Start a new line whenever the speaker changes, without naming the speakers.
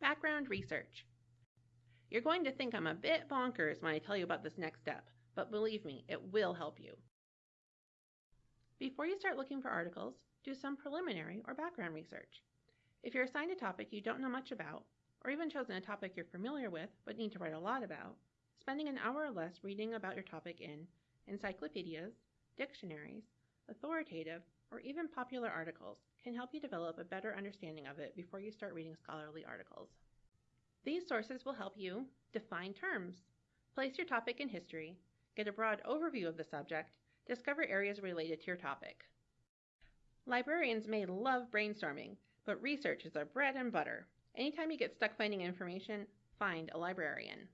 Background research. You're going to think I'm a bit bonkers when I tell you about this next step, but believe me, it will help you. Before you start looking for articles, do some preliminary or background research. If you're assigned a topic you don't know much about, or even chosen a topic you're familiar with but need to write a lot about, spending an hour or less reading about your topic in encyclopedias, dictionaries, authoritative, or even popular articles can help you develop a better understanding of it before you start reading scholarly articles. These sources will help you define terms, place your topic in history, get a broad overview of the subject, discover areas related to your topic. Librarians may love brainstorming, but research is their bread and butter. Anytime you get stuck finding information, find a librarian.